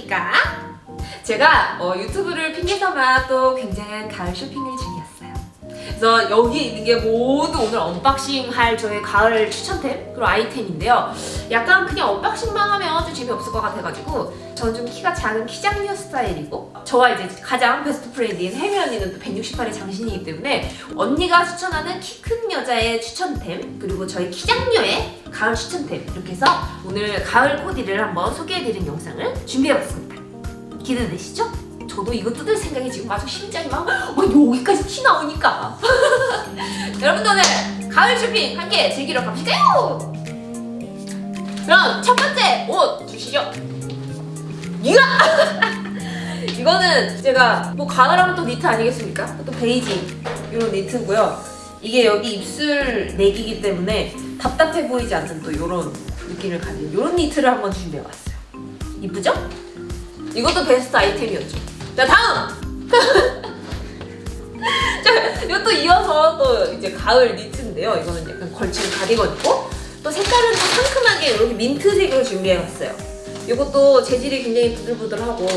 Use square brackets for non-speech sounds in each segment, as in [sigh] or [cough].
안녕하십니까. 제가 어, 유튜브를 핑계삼아 또 굉장한 가을 쇼핑을 중이었어요 그래서 여기에 있는 게 모두 오늘 unboxing 할 저의 가을 추천템? 그리고 아이템인데요. 약간 그냥 unboxing만 하면 좀 재미없을 것 같아가지고 저는 좀 키가 작은 키작녀 스타일이고 저와 이제 가장 best friend인 혜미 언니는 또 168의 장신이기 때문에 언니가 추천하는 키 큰 여자의 추천템 그리고 저희 키작녀의 가을 추천템 이렇게 해서 오늘 가을 코디를 한번 소개해드린 영상을 준비해봤습니다. 기대되시죠? 저도 이거 뜯을 생각이 지금 아주 심장이 막 어, 여기까지 티 나오니까 [laughs] 여러분들 오늘 가을 쇼핑 함께 즐기러 가보실까요? 그럼 첫 번째 옷 주시죠 이거! [laughs] 이거는 제가 뭐 가을하면 또 니트 아니겠습니까? 또 베이지 이런 니트고요 이게 여기 입술 내기이기 때문에 답답해 보이지 않는 또 이런 느낌을 가진 이런 니트를 한번 준비해봤어요 이쁘죠? 이것도 베스트 아이템이었죠 자 다음! [laughs] 자 이것도 이어서 또 이제 가을 니트인데요 이거는 약간 걸치는 가디건이고 또 색깔은 또 상큼하게 이렇게 민트색으로 준비해봤어요 이것도 재질이 굉장히 부들부들하고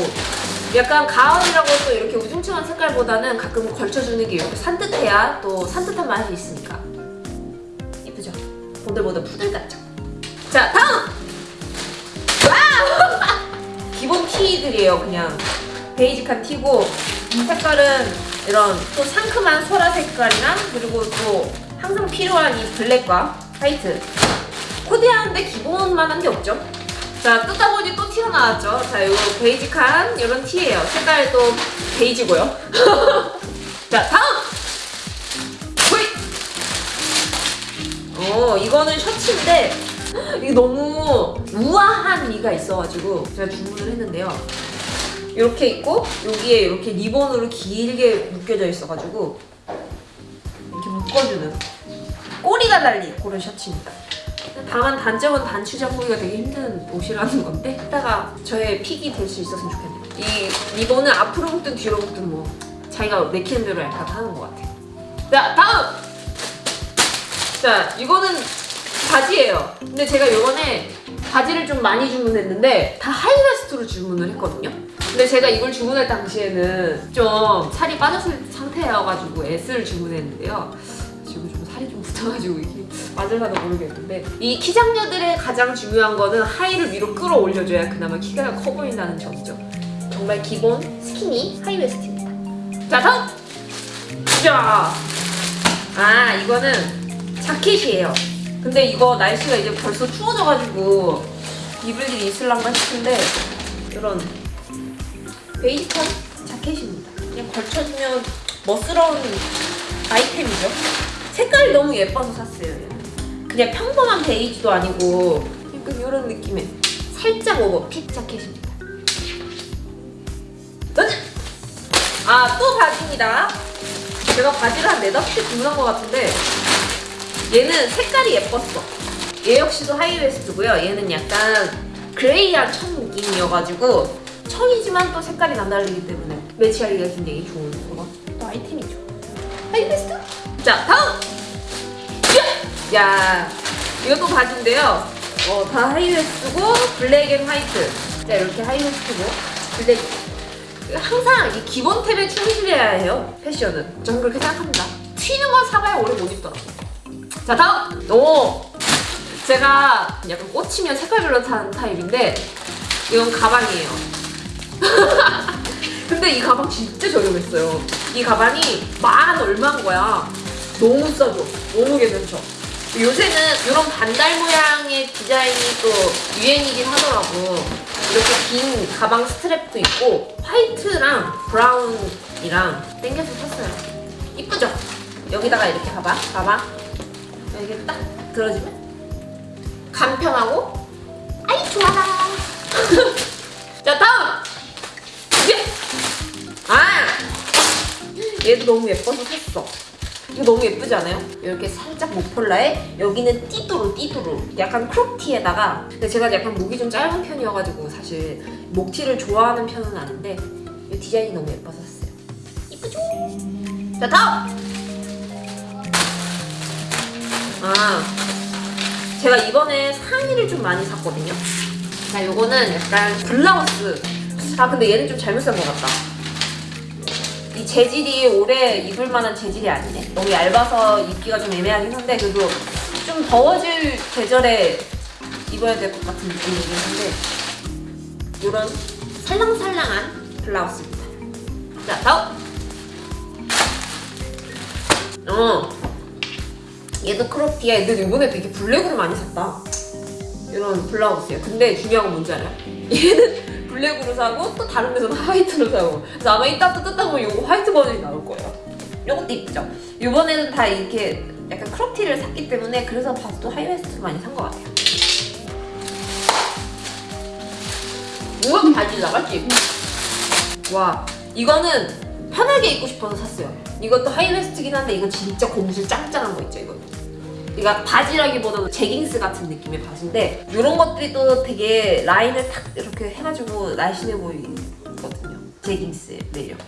약간 가을이라고 또 이렇게 우중충한 색깔보다는 가끔 걸쳐주는 게 이렇게 산뜻해야 또 산뜻한 맛이 있으니까 이쁘죠? 보들보들 푸들 같죠? 자 다음! 와우! [laughs] 기본 티들이에요 그냥 basic한 티고 이 색깔은 이런 또 상큼한 소라 색깔이나 그리고 또 항상 필요한 이 블랙과 화이트. 코디하는데 기본만 한 게 없죠. 자 뜯다 보니 또 튀어나왔죠. 자 이거 basic한 이런 티예요. 색깔 또 베이지고요. [laughs] 자 다음! 호이 어 이거는 셔츠인데 [gasps] 이게 너무 우아한 미가 있어가지고 제가 주문을 했는데요 이렇게 있고 여기에 이렇게 리본으로 길게 묶여져 있어가지고 이렇게 묶어주는 꼬리가 달린 그런 셔츠입니다. 다만 단점은 단추 잠그기가 되게 힘든 옷이라는 건데 이따가 저의 픽이 될 수 있었으면 좋겠네요. 이 리본은 앞으로 묶든 뒤로 묶든 뭐 자기가 내키는 대로 약간 하는 것 같아요. 자 다음! 자 이거는 바지예요. 근데 제가 요번에 바지를 좀 많이 주문했는데 다 하이웨스트로 주문을 했거든요 근데 제가 이걸 주문할 당시에는 좀 살이 빠졌을 상태여가지고 S를 주문했는데요. 지금 좀 살이 좀 붙어가지고 이게 맞을라도 모르겠는데 이 키장녀들의 가장 중요한 거는 하이를 위로 끌어올려줘야 그나마 키가 커 보인다는 점이죠. 정말 기본 스키니 하이웨스트입니다. 자 다음! 자, 아 이거는 자켓이에요. 근데 이거 날씨가 이제 벌써 추워져가지고 입을 일이 있을란가 싶은데 이런 베이직한 자켓입니다. 그냥 걸쳐주면 멋스러운 아이템이죠. 색깔이 너무 예뻐서 샀어요. 그냥 평범한 베이지도 아니고 약간 이런 느낌의 살짝 오버핏 자켓입니다. 짠! 아, 또 바지입니다. 제가 바지를 한 4, 5개 주문한 것 같은데 얘는 색깔이 예뻤어. 얘 역시도 high waist고요. 얘는 약간 gray한 청 느낌이어가지고 청이지만 또 색깔이 남다르기 때문에 매치하기가 굉장히 좋은 그런 또 아이템이죠. high waist? 자, 다음! 야! 야, 이것도 바지인데요. 어, 다 high waist고 black and white. 자, 이렇게 high waist고 블랙. 항상 이 기본 템에 충실해야 해요, 패션은. 저는 그렇게 생각합니다. 튀는 건 사봐야 오래 못 입더라고요. 자 다음! 오! 제가 약간 꽂히면 색깔별로 사는 타입인데 이건 가방이에요 [laughs] 근데 이 가방 진짜 저렴했어요. 이 가방이 만 얼마인 거야? 너무 싸죠? 너무 괜찮죠? 요새는 이런 반달 모양의 디자인이 또 유행이긴 하더라고. 이렇게 긴 가방 strap도 있고 화이트랑 브라운이랑 땡겨서 샀어요. 이쁘죠? 여기다가 이렇게 봐봐. 봐봐. 이렇게 딱 들어주면 간편하고? 아이 좋아라 [laughs] 자 다음 얘도 너무 예뻐서 샀어 이거 너무 예쁘지 않아요? 이렇게 살짝 목폴라에 여기는 띠도로 띠도로 약간 크롭티에다가 근데 제가 약간 목이 좀 짧은 편이어가지고 사실 목티를 좋아하는 편은 아닌데 이 디자인이 너무 예뻐서 샀어요 이쁘죠? 자 다음 아 제가 이번에 상의를 좀 많이 샀거든요 자 요거는 약간 블라우스 아 근데 얘는 좀 잘못 산 것 같다. 이 재질이 오래 입을 만한 재질이 아니네. 너무 얇아서 입기가 좀 애매하긴 한데 그래도 좀 더워질 계절에 입어야 될 것 같은 느낌이긴 한데 이런 살랑살랑한 블라우스입니다. 자 다음. 어. 얘도 크롭티야. 근데 이번에 되게 블랙으로 많이 샀다. 이런 블라우스예요. 근데 중요한 건 뭔지 알아요? 얘는 블랙으로 사고 또 다른 데서는 [laughs] 화이트로 사고. 그래서 아마 이따 또 뜯다 보면 이거 화이트 버전이 나올 거예요. 이것도 이쁘죠? 이번에는 다 이렇게 약간 crop티를 샀기 때문에 그래서 봐도 high waist 많이 산 것 같아요. 이건 바지 나갔지? 와 이거는 편하게 입고 싶어서 샀어요. 이것도 high waist긴 한데 이건 진짜 고무줄 짱짱한 거 있죠 이거. 그러니까 바지라기보다는 제깅스 같은 느낌의 바지인데 이런 것들이 또 되게 라인을 탁 이렇게 해가지고 날씬해 보이거든요. 제깅스의 매력.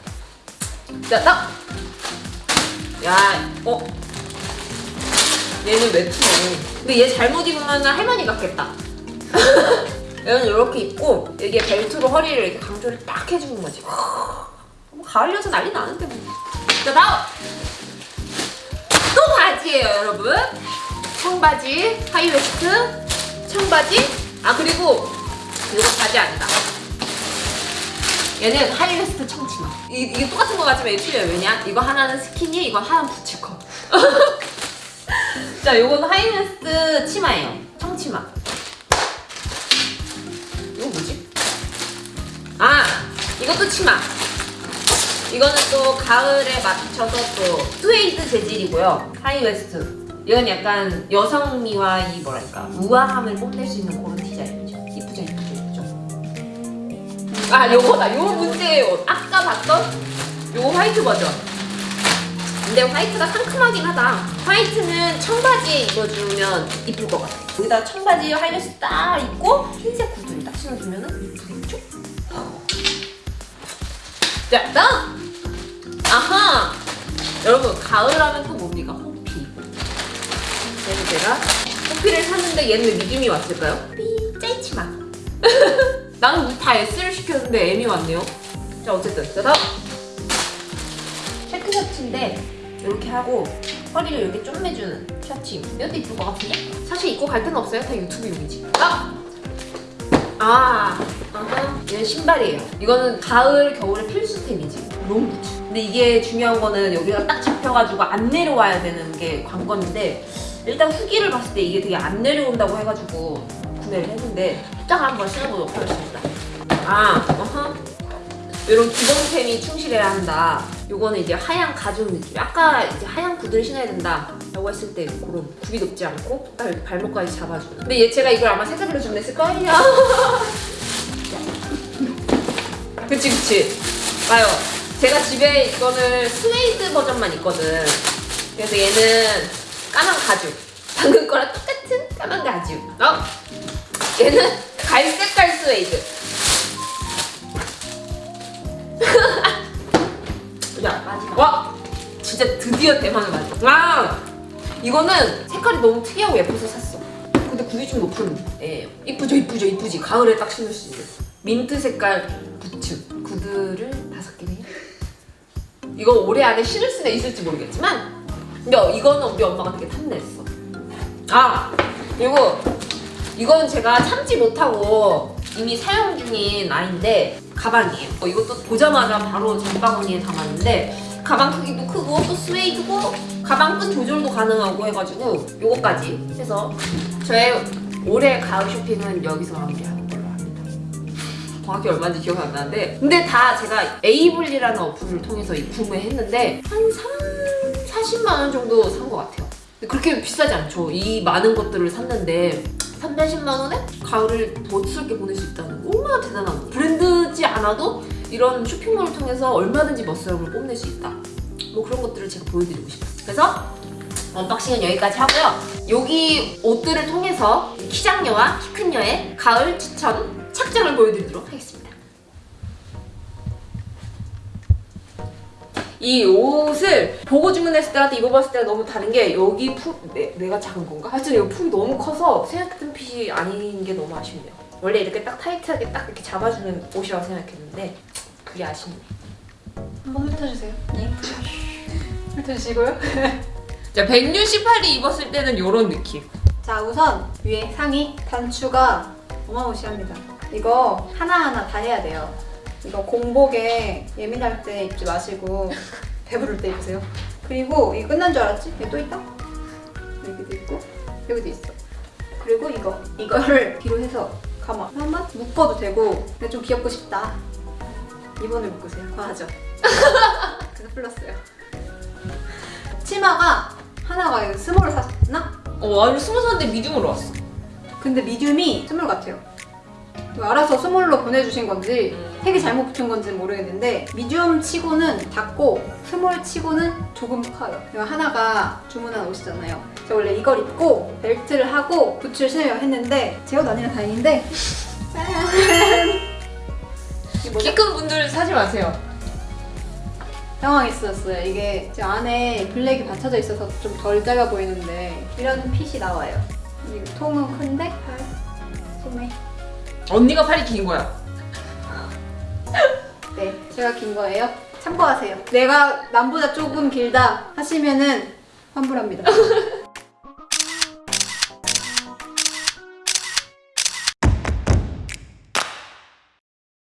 자, 딱! 야, 어? 얘는 외투네. 근데 얘 잘못 입으면 할머니 같겠다. [laughs] 얘는 이렇게 입고 이게 벨트로 허리를 이렇게 강조를 딱 해주는 거지. 뭐 가을여서 난리 나는데 뭐. 자, 다음! 또 바지예요, 여러분. 청바지, high waist, 청바지. 아, 그리고 이거 바지 아니다. 얘는 high waist 청치마. 이, 이게 똑같은 거 같지만 이게 틀려요. 왜냐? 이거 하나는 스키니, 이거 하나는 boots cut. [laughs] 자, 요거는 high waist 치마예요. 청치마. 이거 뭐지? 아, 이것도 치마. 이거는 또 가을에 맞춰서 또 스웨이드 재질이고요. high waist. 이건 약간 여성미와 이 뭐랄까 우아함을 뽐낼 수 있는 그런 디자인이죠. 이쁘죠, 이쁘죠. 아, 요거다. 요 문제예요. 아까 봤던 요 화이트 버전. 근데 화이트가 상큼하긴 하다. 화이트는 청바지에 입어주면 이쁠 것 같아. 여기다 청바지 high waist 딱 입고 흰색 구두를 딱 신어주면 은 이쁘겠죠? 자, 다음! 아하! 여러분, 가을 하면 또 뭡니까? 호피. 그래서 제가 호피를 샀는데 얘는 왜 믿음이 왔을까요? 삐, 짜이치마. [laughs] 나는 다 S를 시켰는데 M이 왔네요. 자, 어쨌든. 자, 다음! 체크 셔츠인데, 이렇게 하고, 허리를 이렇게 쪼매주는 셔츠. 이것도 이쁠 것 같은데? 사실 입고 갈 데는 없어요. 다 유튜브 용이지. 다음! 아, 아하. 얘는 신발이에요. 이거는 가을, 겨울에 필수템이지. 롱부츠. 근데 이게 중요한 거는 여기가 딱 잡혀가지고 안 내려와야 되는 게 관건인데 일단 후기를 봤을 때 이게 되게 안 내려온다고 해가지고 구매를 했는데 딱 한번 신어보도록 하겠습니다. 아, 어허. 이런 기본템이 충실해야 한다. 요거는 이제 하얀 가죽 느낌. 아까 이제 하얀 구두를 신어야 된다. 라고 했을 때 그런 굽이 높지 않고 딱 이렇게 발목까지 잡아주는. 근데 얘 제가 이걸 아마 색깔별로 주문했을 거예요. 그치 그치. 봐요. 제가 집에 이거는 스웨이드 버전만 있거든. 그래서 얘는 까만 가죽. 방금 거랑 똑같은 까만 가죽. 어? 얘는 갈색깔 스웨이드. [laughs] 야, 마지막. 와! 진짜 드디어 대만을 맞아. 아! 이거는 색깔이 너무 특이하고 예뻐서 샀어. 근데 굽이 좀 높은. 예. 이쁘죠, 이쁘죠, 이쁘지. 가을에 딱 신을 수 있는. 민트 색깔 부츠. 구두를 다섯 개네요. 이거 올해 안에 신을 수는 있을지 모르겠지만, 근데 이거는 우리 엄마가 되게 탐냈어. 아! 그리고 이건 제가 참지 못하고 이미 사용 중인 아이인데 가방이에요. 어, 이것도 보자마자 바로 장바구니에 담았는데 가방 크기도 크고 또 스웨이드고 가방 끈 조절도 가능하고 해가지고 요거까지 해서 저의 올해 가을 쇼핑은 여기서 마무리하는 걸로 합니다. 정확히 얼마인지 기억 안 나는데 근데 다 제가 에이블리라는 어플을 통해서 이 구매 했는데 한 3, 40만 원 정도 산 것 같아요. 그렇게 비싸지 않죠. 이 많은 것들을 샀는데 3, 40만 원에 가을을 멋스럽게 보낼 수 있다는 거 얼마나 대단한 거. 브랜드지 않아도 이런 쇼핑몰을 통해서 얼마든지 멋스러움을 뽐낼 수 있다. 뭐 그런 것들을 제가 보여드리고 싶었어요. 그래서 unboxing은 여기까지 하고요. 여기 옷들을 통해서 키작녀와 키큰 녀의 가을 추천 착장을 보여드리도록 하겠습니다. 이 옷을 보고 주문했을 때랑 또 입어봤을 때가 너무 다른 게 여기 품 내, 내가 작은 건가? 하여튼 여기 품이 너무 커서 생각했던 핏이 아닌 게 너무 아쉽네요. 원래 이렇게 딱 타이트하게 딱 이렇게 잡아주는 옷이라고 생각했는데 그게 아쉽네. 한번 훑어주세요. 네. 훑어주시고요. [laughs] 자, 168이 입었을 때는 이런 느낌. 자 우선 위에 상의 단추가 어마무시합니다. 이거 하나하나 다 해야 돼요. 이거 공복에 예민할 때 입지 마시고 [laughs] 배부를 때 입으세요. 그리고 이거 끝난 줄 알았지? 여기 또 있다? 여기도 있고 여기도 있어. 그리고 이거 이거를 [laughs] 뒤로 해서 가마 한번 묶어도 되고 근데 좀 귀엽고 싶다. 2번을 묶으세요. 과하죠? 그래서 플러스요. 치마가 하나가 이거 스몰을 샀나? 어, 아니 스무 살인데 미디움으로 왔어. 근데 미디움이 스몰 같아요. 알아서 스몰로 보내주신 건지 음. 택이 잘못 붙은 건지는 모르겠는데 미디움 치고는 작고 스몰 치고는 조금 커요. 이거 하나가 주문한 옷이잖아요. 제가 원래 이걸 입고 벨트를 하고 부츠를 신으려 했는데 제 옷 아니라 다행인데? [laughs] [laughs] 키 큰 분들 사지 마세요. 당황했었어요. 이게 제 안에 블랙이 받쳐져 있어서 좀 덜 작아 보이는데 이런 핏이 나와요. 이 통은 큰데 팔 소매 언니가 팔이 긴 거야. 네, 제가 긴 거예요. 참고하세요. 내가 남보다 조금 길다 하시면은 환불합니다. [laughs]